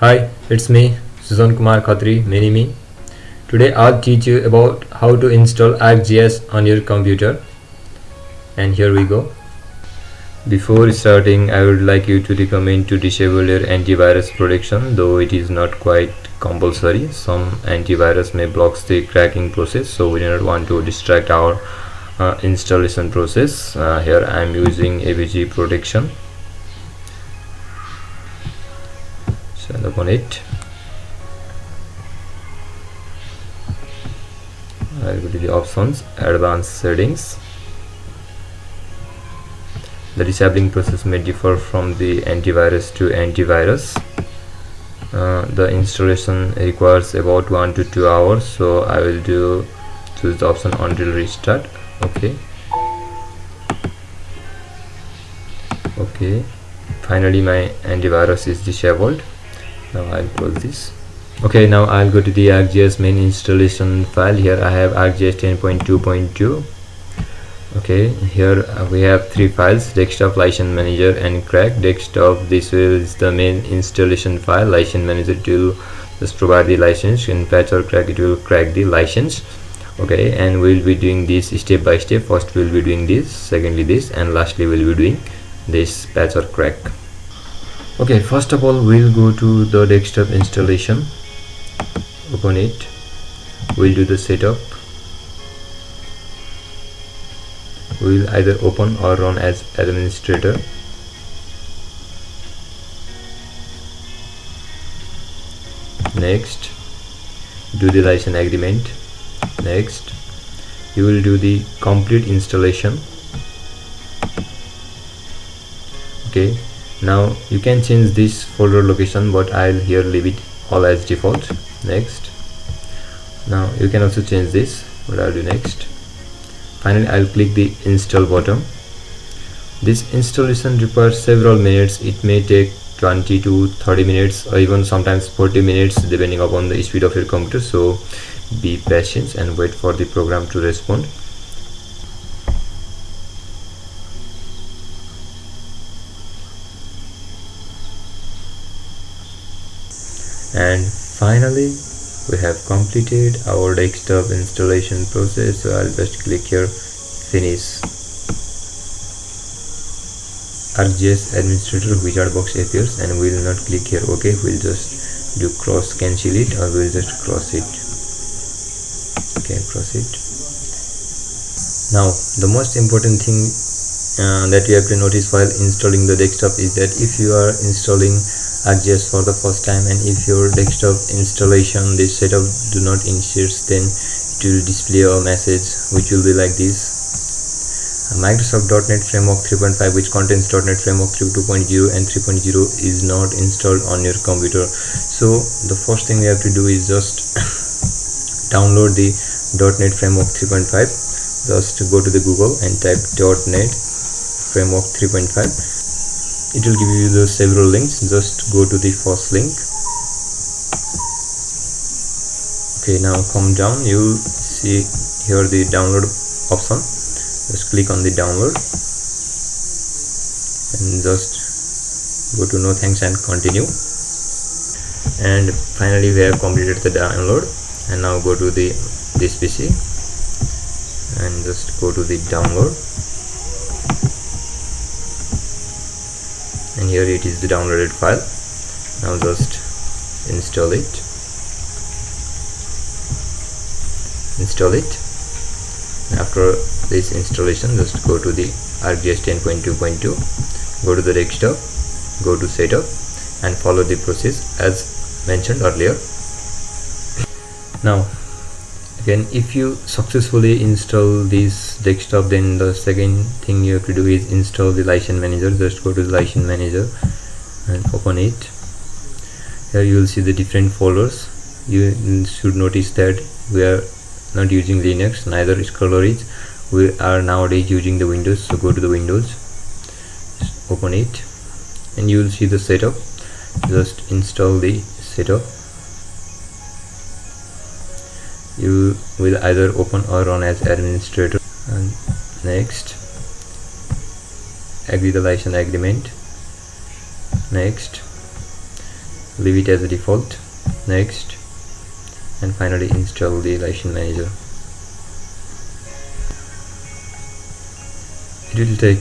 Hi, it's me, Susan Kumar Khatri, mini me. Today I'll teach you about how to install ArcGIS on your computer. And here we go. Before starting, I would like you to recommend to disable your antivirus protection, though it is not quite compulsory. Some antivirus may block the cracking process, so we do not want to distract our uh, installation process. Uh, here I am using AVG protection and open it I'll go to the options. Advanced settings. The disabling process may differ from the antivirus to antivirus. Uh, the installation requires about one to two hours so I will do choose the option until restart. Okay. Okay. Finally my antivirus is disabled now I'll close this. Okay now I'll go to the ArcGIS main installation file. Here I have ArcGIS 10.2.2 okay here we have three files desktop license manager and crack. Desktop this is the main installation file. License manager to just provide the license. In patch or crack it will crack the license. Okay and we'll be doing this step by step. First we'll be doing this secondly this and lastly we'll be doing this patch or crack okay first of all we'll go to the desktop installation. Open it. We'll do the setup. We'll either open or run as administrator. Next do the license agreement. Next you will do the complete installation. Okay now you can change this folder location but I'll here leave it all as default. Next. Now you can also change this. What I'll do next. Finally I'll click the install button. This installation requires several minutes. It may take 20 to 30 minutes or even sometimes 40 minutes depending upon the speed of your computer. So be patient and wait for the program to respond and finally we have completed our desktop installation process so I'll just click here finish. ArcGIS administrator wizard box appears and we will not click here ok we'll just do cross cancel it or we'll just cross it. Okay cross it. Now the most important thing uh, that you have to notice while installing the desktop is that if you are installing ArcGIS for the first time and if your desktop installation this setup do not insist then it will display a message which will be like this. Microsoft.NET Framework 3.5 which contains .NET Framework 3.2.0 and 3.0 is not installed on your computer. So the first thing we have to do is just download the .NET Framework 3.5 just go to the Google and type .NET Framework 3.5 it will give you the several links. Just go to the first link. Okay now come down. You see here the download option. Just click on the download. And just go to no thanks and continue. And finally we have completed the download. And now go to the this pc and just go to the download and here it is the downloaded file. Now just install it. Install it. After this installation just go to the ArcGIS 10.2.2 go to the desktop go to setup and follow the process as mentioned earlier. Now again if you successfully install this desktop then the second thing you have to do is install the license manager. Just go to the license manager and open it. Here you will see the different folders. You should notice that we are not using linux neither is colorage we are nowadays using the windows so go to the windows. Open it. And you will see the setup. Just install the setup you will either open or run as administrator. And next agree the license agreement. Next leave it as a default. Next and finally install the license manager. It will take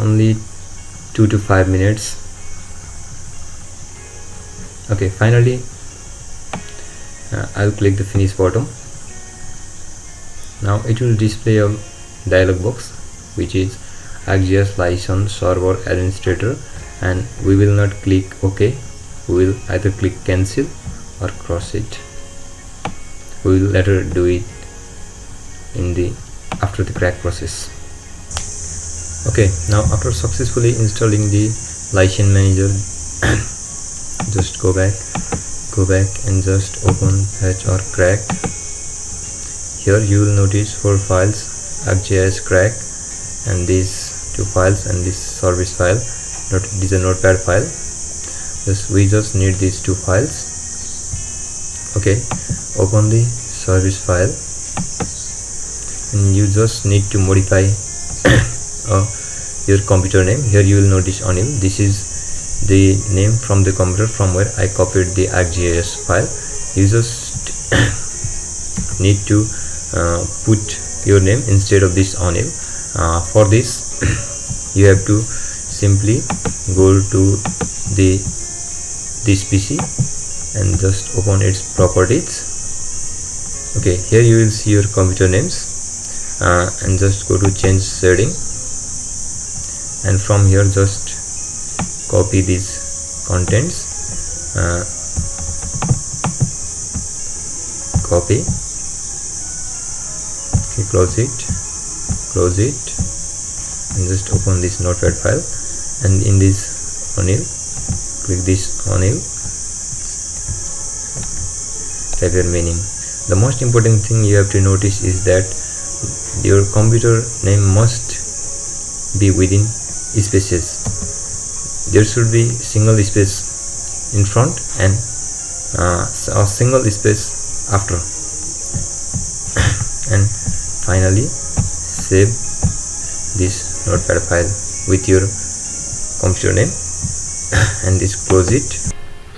only two to five minutes. Okay finally uh, I'll click the finish button now it will display a dialog box which is ArcGIS license server administrator and we will not click OK. We will either click cancel or cross it. We will later do it in the after the crack process. Okay now after successfully installing the license manager just go back go back and just open patch or crack here you will notice four files ArcGIS crack and these two files and this service file. Not this is a notepad file. Just we just need these two files. Okay open the service file. And you just need to modify uh, your computer name. Here you will notice on Anil. This is the name from the computer from where I copied the ArcGIS file. You just need to put your name instead of this Anil uh, for this you have to simply go to the this PC and just open its properties. Okay here you will see your computer names uh, and just go to change setting. And from here just copy these contents uh, copy okay close it. Close it. And just open this notepad file. And in this Anil click this Anil type your meaning. The most important thing you have to notice is that your computer name must be within spaces. There should be single space in front and uh, a single space after finally save this notepad file with your computer name and this close it.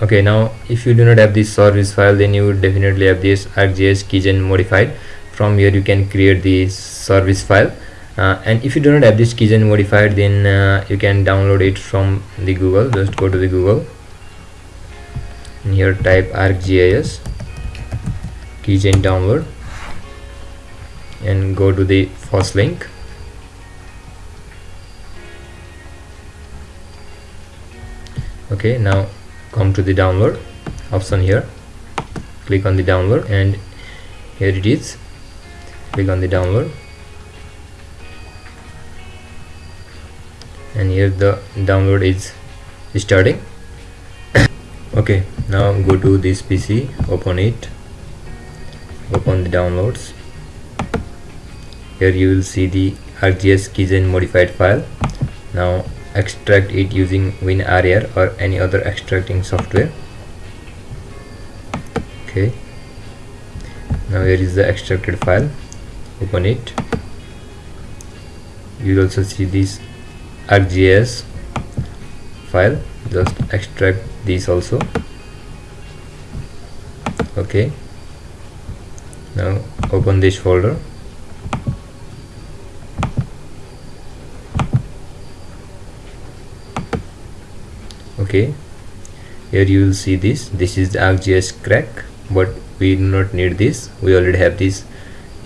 Okay now if you do not have this service file then you definitely have this ArcGIS keygen modified. From here you can create this service file. Uh, and if you do not have this keygen modified then uh, you can download it from the google. Just go to the google. And here type ArcGIS keygen download and go to the first link. Okay now come to the download option here. Click on the download and here it is. Click on the download. And here the download is starting. Okay now go to this PC open it. Open the downloads here you will see the ArcGIS keygen modified file. Now extract it using WinRAR or any other extracting software. Okay. Now here is the extracted file. Open it. You will also see this ArcGIS file. Just extract this also. Okay. Now open this folder okay. Here you will see this. This is the ArcGIS crack but we do not need this. We already have this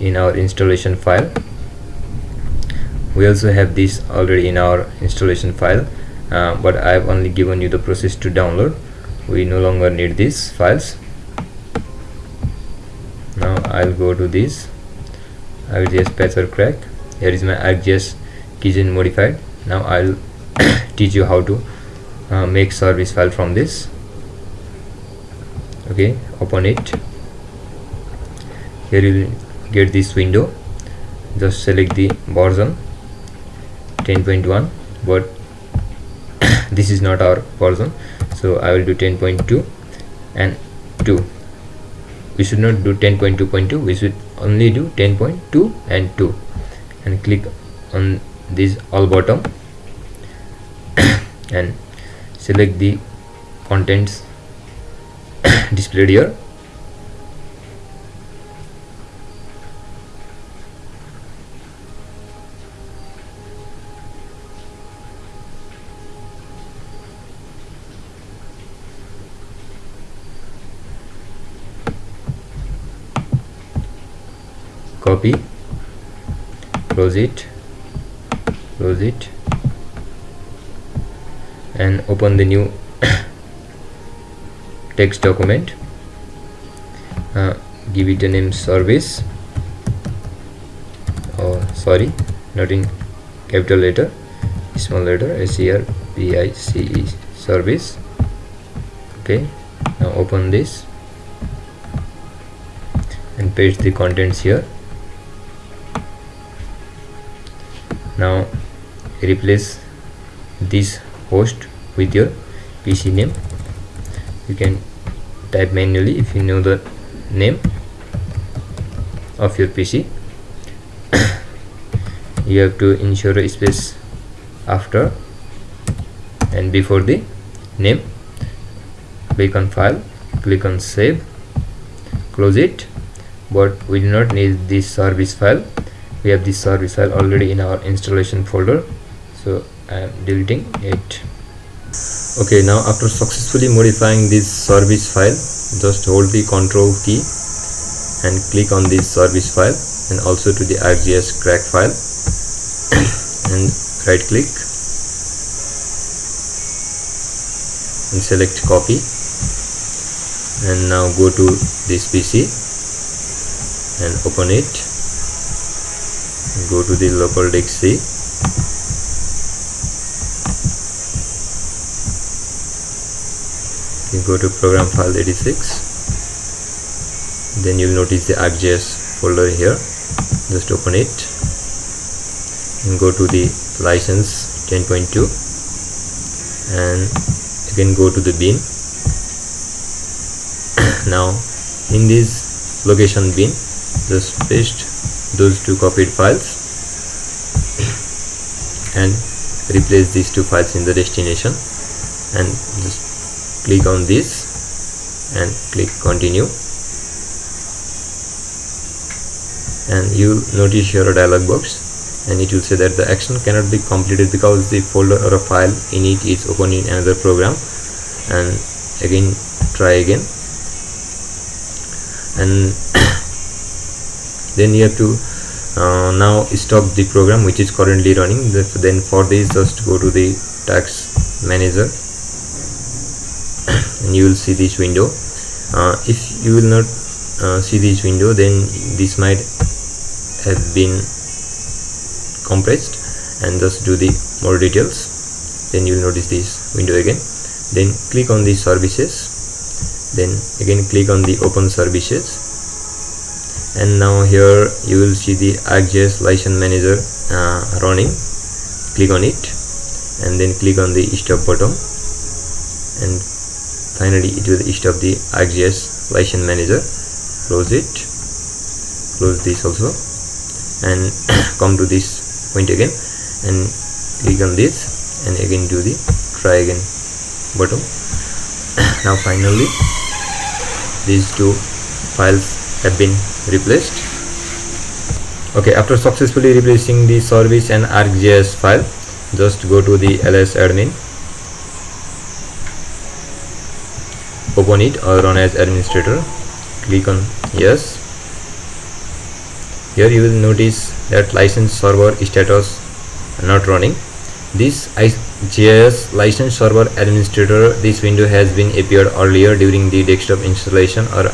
in our installation file. We also have this already in our installation file uh, but I've only given you the process to download. We no longer need these files. Now I'll go to this. ArcGIS patch or crack. Here is my ArcGIS keygen modified. Now I'll teach you how to uh, make service file from this. Okay open it. Here you get this window. Just select the version 10.1 but this is not our version so I will do 10.2 and 2 we should not do 10.2.2 we should only do 10.2 and 2 and click on this all bottom and select the contents displayed here. Copy. Close it. Close it and open the new text document. Uh, give it a name service. Oh, sorry not in capital letter. Small letter s e r p i c e service. Okay now open this. And paste the contents here. Now replace this host with your PC name. You can type manually if you know the name of your PC you have to ensure a space after and before the name. Click on file click on save close it. But we do not need this service file. We have this service file already in our installation folder. So I am deleting it. Okay now after successfully modifying this service file just hold the control key and click on this service file and also to the ArcGIS crack file and right click and select copy. And now go to this PC and open it. Go to the local disk C you go to program file 86 then you'll notice the ArcGIS folder here. Just open it and go to the license 10.2 and again go to the bin. Now in this location bin just paste those two copied files and replace these two files in the destination and just click on this and click continue. And you notice here a dialog box and it will say that the action cannot be completed because the folder or a file in it is open in another program. And again try again. And then you have to uh, now stop the program which is currently running. Then for this just go to the task manager and you will see this window. Uh, if you will not uh, see this window then this might have been compressed and just do the more details. Then you will notice this window again. Then click on the services. Then again click on the open services. And now here you will see the ArcGIS license manager uh, running. Click on it and then click on the stop button. And finally it will stop the ArcGIS license manager. Close it. Close this also. And come to this point again. And click on this. And again do the try again button. Now finally these two files have been replaced. Okay after successfully replacing the service and arcgis file just go to the ls admin open it or run as administrator. Click on yes. Here you will notice that license server status not running. This GIS license server administrator this window has been appeared earlier during the desktop installation or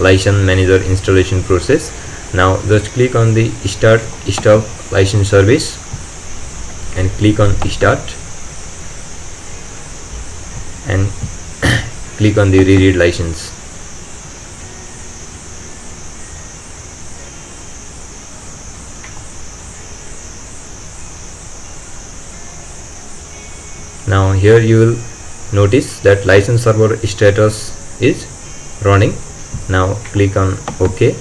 license manager installation process. Now just click on the start stop license service and click on start and click on the reread license. Now here you will notice that license server status is running. Now click on ok.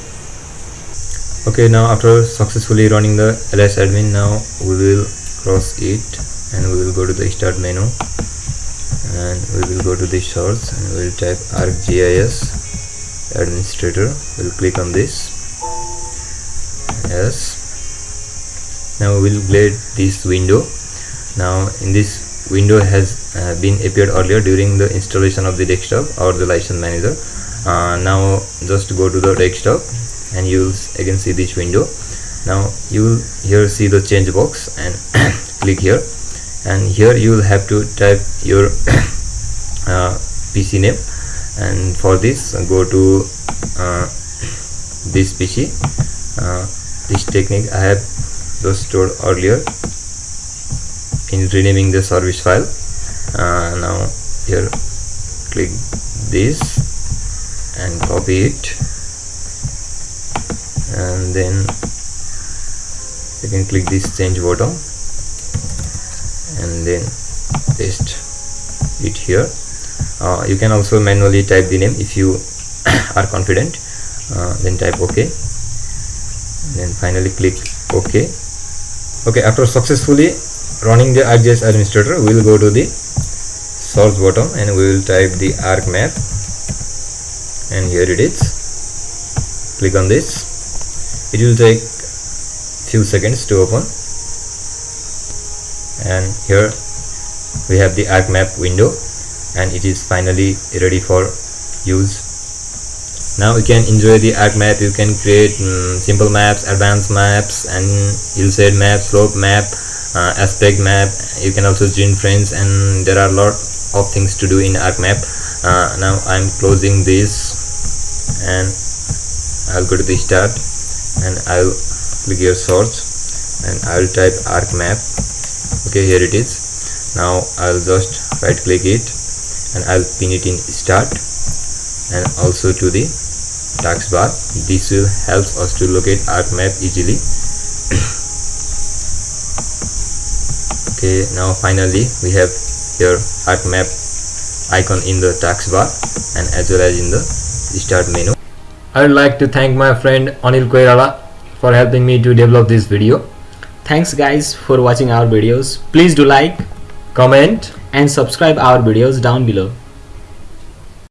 Okay now after successfully running the ls admin now we will cross it and we will go to the start menu and we will go to the source and we will type arcgis administrator. We'll click on this. Yes. Now we'll get this window. Now in this window has uh, been appeared earlier during the installation of the desktop or the license manager. Uh, now just go to the desktop and you'll again see this window. Now you will here see the change box and click here and here you will have to type your uh, PC name. And for this go to uh, this PC uh, this technique I have just stored earlier in renaming the service file. Uh, now here click this and copy it. And then you can click this change button and then paste it here. Uh, you can also manually type the name if you are confident. Uh, then type ok. Then finally click ok. Okay after successfully running the ArcGIS administrator we will go to the source bottom and we will type the ArcMap and here it is. Click on this. It will take few seconds to open and here we have the ArcMap window and it is finally ready for use. Now you can enjoy the ArcMap you can create um, simple maps advanced maps and hillside map slope map uh, aspect map. You can also join friends and there are a lot of things to do in ArcMap uh, now I'm closing this and I'll go to the start and I'll click here search and I'll type ArcMap okay here it is. Now I'll just right click it and I'll pin it in start and also to the taskbar this will help us to locate ArcMap easily. Okay now finally we have here ArcMap icon in the taskbar and as well as in the start menu. I would like to thank my friend Anil Koirala for helping me to develop this video Thanks guys for watching our videos. Please do like comment and subscribe our videos down below.